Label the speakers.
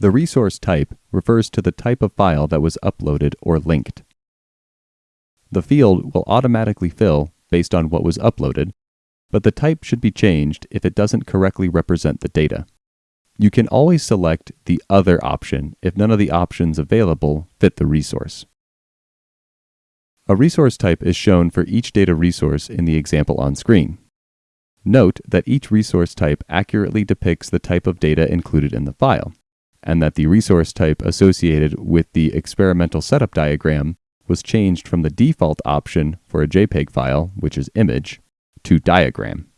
Speaker 1: The resource type refers to the type of file that was uploaded or linked. The field will automatically fill based on what was uploaded, but the type should be changed if it doesn't correctly represent the data. You can always select the Other option if none of the options available fit the resource. A resource type is shown for each data resource in the example on screen. Note that each resource type accurately depicts the type of data included in the file, and that the resource type associated with the experimental setup diagram was changed from the default option for a JPEG file, which is image, to diagram.